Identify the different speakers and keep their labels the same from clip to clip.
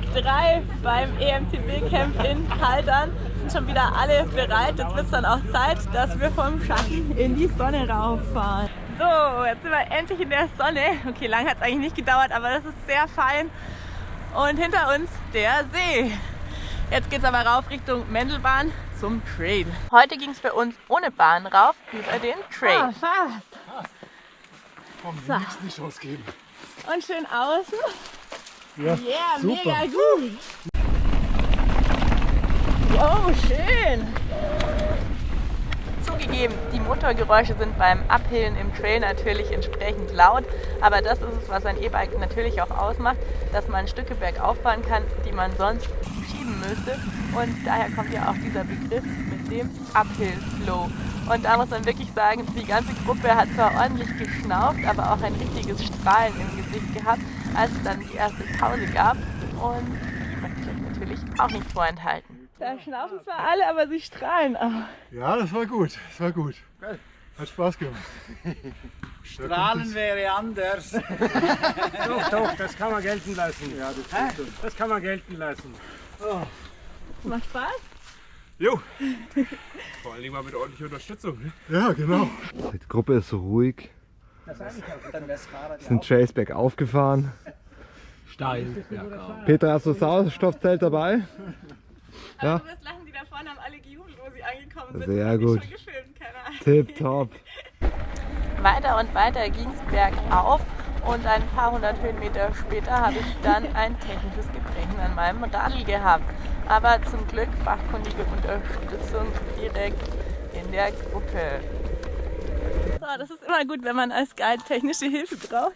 Speaker 1: Tag 3 beim EMTB Camp in Kaldern. Sind schon wieder alle bereit. Jetzt wird es dann auch Zeit, dass wir vom Schatten in die Sonne rauffahren. So, jetzt sind wir endlich in der Sonne. Okay, lang hat es eigentlich nicht gedauert, aber das ist sehr fein. Und hinter uns der See. Jetzt geht es aber rauf Richtung Mendelbahn zum Trail. Heute ging es für uns ohne Bahn rauf über den Trail. Ah, fast.
Speaker 2: Komm, so. die Chance geben.
Speaker 1: Und schön außen.
Speaker 2: Ja,
Speaker 1: yeah,
Speaker 2: super.
Speaker 1: mega gut. Oh, schön. Zugegeben, die Motorgeräusche sind beim Abhillen im Trail natürlich entsprechend laut, aber das ist es, was ein E-Bike natürlich auch ausmacht, dass man Stücke bergauf fahren kann, die man sonst schieben müsste. Und daher kommt ja auch dieser Begriff mit dem Uphill Flow. Und da muss man wirklich sagen, die ganze Gruppe hat zwar ordentlich geschnauft, aber auch ein richtiges Strahlen im Gesicht gehabt, als es dann die erste Pause gab. Und die möchte ich euch natürlich auch nicht vorenthalten. Da schnaufen zwar alle, aber sie strahlen auch.
Speaker 2: Ja, das war gut. Das war gut. Geil. Hat Spaß gemacht.
Speaker 3: Strahlen wäre anders.
Speaker 4: doch, doch, das kann man gelten lassen. Ja, das, das kann man gelten lassen.
Speaker 1: Oh. Macht Spaß?
Speaker 2: Jo.
Speaker 4: Vor allem mal mit ordentlicher Unterstützung. Ne?
Speaker 2: Ja, genau.
Speaker 5: Die Gruppe ist so ruhig. Sind Chase bergauf gefahren.
Speaker 4: Steil.
Speaker 5: Petra, hast du das Sauerstoffzelt dabei?
Speaker 1: Ja. Du wirst lachen, die da vorne haben alle gejubelt, wo sie angekommen sind.
Speaker 5: Sehr gut. Tip top.
Speaker 1: Weiter und weiter ging es bergauf und ein paar hundert Höhenmeter später habe ich dann ein technisches Gebrechen an meinem Radl gehabt. Aber zum Glück fachkundige Unterstützung direkt in der Gruppe. So, das ist immer gut, wenn man als Guide technische Hilfe braucht.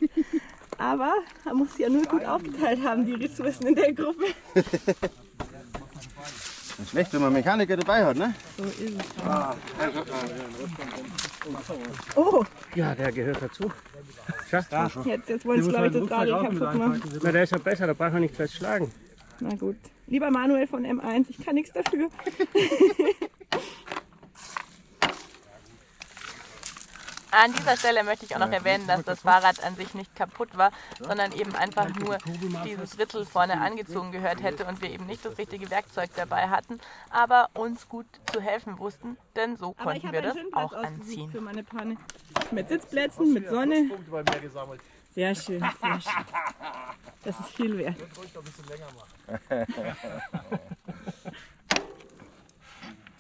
Speaker 1: Aber man muss ja nur gut aufgeteilt haben, die Ressourcen in der Gruppe.
Speaker 3: Nicht schlecht, wenn man Mechaniker dabei hat, ne?
Speaker 1: So ist es. Ah. Oh!
Speaker 4: Ja, der gehört dazu.
Speaker 1: Ja. Jetzt, jetzt wollen sie, glaube ich, das Radio kaputt machen.
Speaker 4: Na, der ist ja besser, da braucht man nicht gleich schlagen.
Speaker 1: Na gut. Lieber Manuel von M1, ich kann nichts dafür. An dieser Stelle möchte ich auch noch erwähnen, dass das Fahrrad an sich nicht kaputt war, sondern eben einfach nur dieses Ritzel vorne angezogen gehört hätte und wir eben nicht das richtige Werkzeug dabei hatten, aber uns gut zu helfen wussten, denn so konnten wir das auch anziehen. Für meine Panne. Mit Sitzplätzen, mit Sonne. Sehr schön, sehr schön. Das ist viel wert.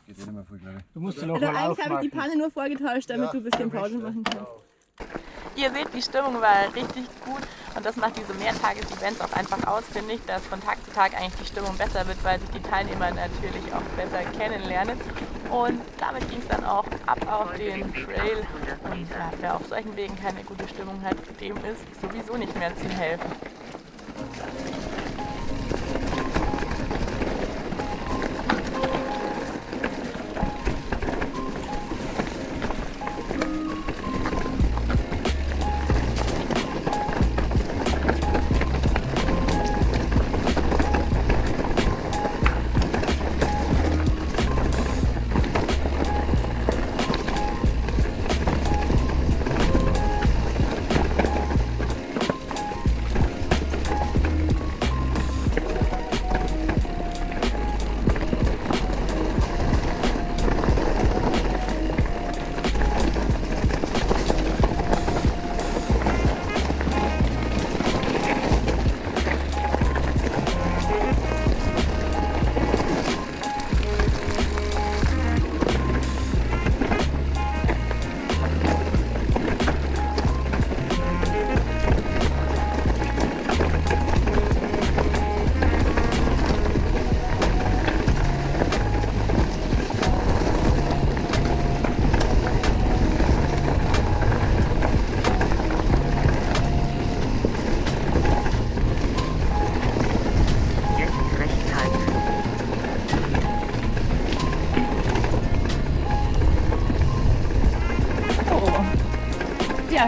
Speaker 3: Geht eh nicht mehr viel, glaube ich.
Speaker 4: Du musst sie noch
Speaker 1: also
Speaker 4: mal
Speaker 1: eigentlich habe ich die Panne nur vorgetauscht, damit
Speaker 3: Ja,
Speaker 1: du ein bisschen Pause machen kannst. Ihr seht, die Stimmung war richtig gut und das macht diese Mehrtages-Events auch einfach aus, finde ich, dass von Tag zu Tag eigentlich die Stimmung besser wird, weil sich die Teilnehmer natürlich auch besser kennenlernen. Und damit ging es dann auch ab auf den Trail. Und ja, wer auf solchen Wegen keine gute Stimmung hat, dem ist sowieso nicht mehr zu helfen.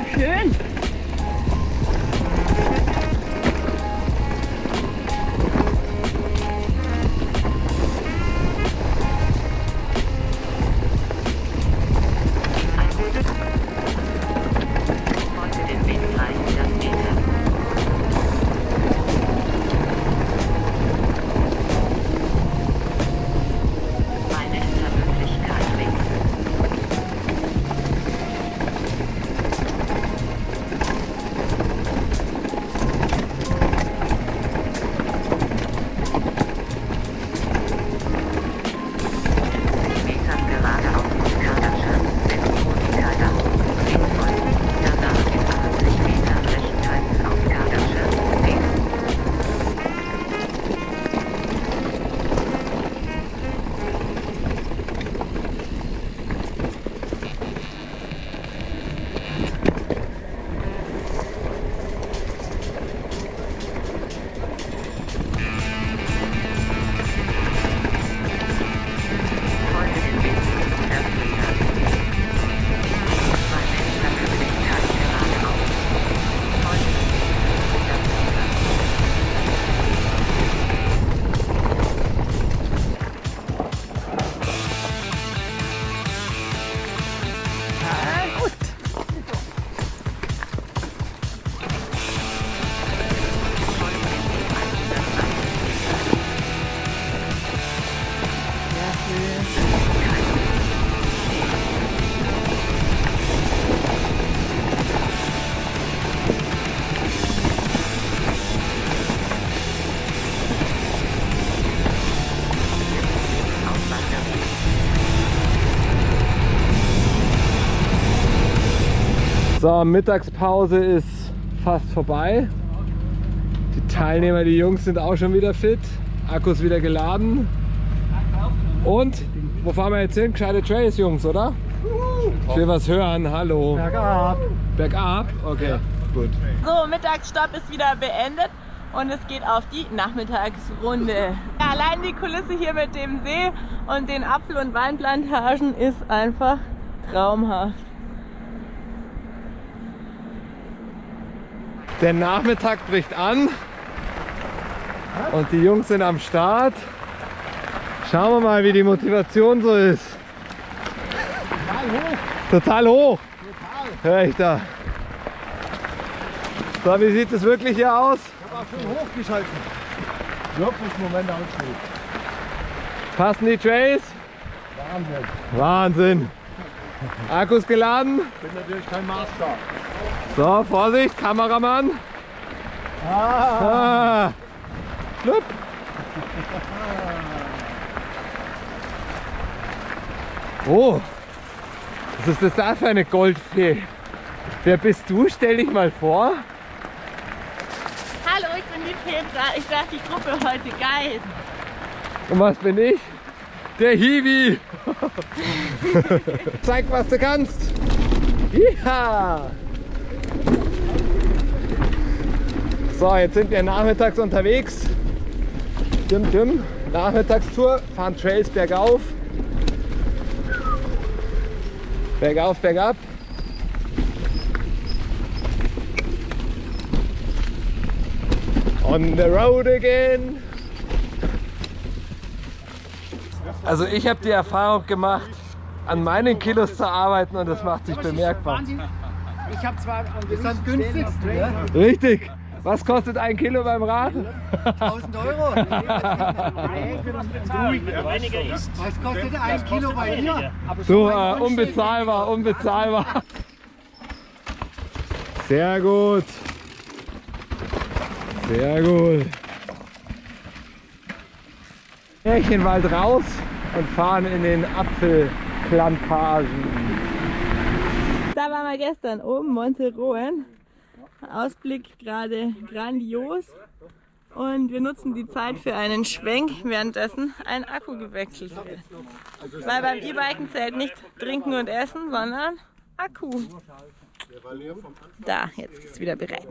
Speaker 1: Schön.
Speaker 5: So, Mittagspause ist fast vorbei. Die Teilnehmer, die Jungs sind auch schon wieder fit. Akkus wieder geladen. Und wo fahren wir jetzt hin? Gescheite Trails, Jungs, oder? Ich will was hören. Hallo.
Speaker 2: Bergab.
Speaker 5: Bergab? Okay, gut.
Speaker 1: So, Mittagsstopp ist wieder beendet und es geht auf die Nachmittagsrunde. Ja, allein die Kulisse hier mit dem See und den Apfel- und Weinplantagen ist einfach traumhaft.
Speaker 5: Der Nachmittag bricht an und die Jungs sind am Start. Schauen wir mal, wie die Motivation so ist. Total hoch. Hör ich da. So, wie sieht es wirklich hier aus?
Speaker 2: Aber schon hochgeschalten. Wirklich Moment aussteht.
Speaker 5: Passen die Trays?
Speaker 2: Wahnsinn.
Speaker 5: Wahnsinn. Akkus geladen.
Speaker 2: Bin natürlich kein Maßstab.
Speaker 5: So, Vorsicht, Kameramann. Ah. Schlupp. Oh, was ist das da für eine Goldfee? Wer bist du? Stell dich mal vor.
Speaker 1: Hallo, ich bin die Petra. Ich darf die Gruppe heute guiden.
Speaker 5: Und was bin ich? Der Hiwi. Zeig, was du kannst. Ja. So, jetzt sind wir nachmittags unterwegs. Dim, dim. Nachmittagstour, fahren Trails bergauf. Bergauf, bergab. On the road again. Also ich habe die Erfahrung gemacht, an meinen Kilos zu arbeiten und das macht sich bemerkbar.
Speaker 3: Ich habe zwar am
Speaker 2: Das ist am günstigsten, ne?
Speaker 5: Richtig. Was kostet ein Kilo beim Rad?
Speaker 3: 1000 Euro.
Speaker 2: Was kostet ein Kilo bei dir?
Speaker 5: So, äh, unbezahlbar, unbezahlbar. Sehr gut. Sehr gut. Märchenwald raus und fahren in den Apfelplantagen.
Speaker 1: Da waren wir gestern oben, Monte Rohen. Ausblick gerade grandios. Und wir nutzen die Zeit für einen Schwenk, währenddessen ein Akku gewechselt wird. Weil beim E-Biken zählt nicht trinken und essen, sondern Akku. Da, jetzt ist es wieder bereit.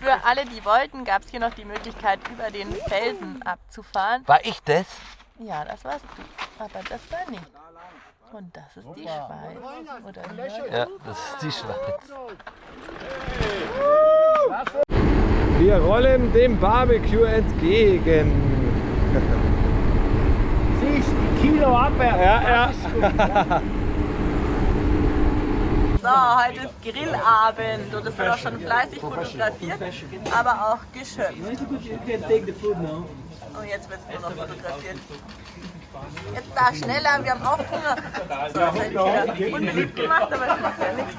Speaker 1: Für alle, die wollten, gab es hier noch die Möglichkeit, über den Felsen abzufahren.
Speaker 6: War ich das?
Speaker 1: Ja, das warst du. Aber das war nicht. Und das ist die Schweiz. Oder?
Speaker 6: Ja, das ist die Schweiz.
Speaker 5: Wir rollen dem Barbecue entgegen.
Speaker 4: Siehst die Kilo abwärts.
Speaker 5: Ja, ja.
Speaker 1: So, heute ist Grillabend und es wird auch schon fleißig fotografiert, aber auch geschöpft. Und jetzt wird es nur noch fotografiert. Jetzt da schneller, wir haben auch Hunger. So, das hätte ich wieder unbeliebt gemacht, aber das macht ja nichts.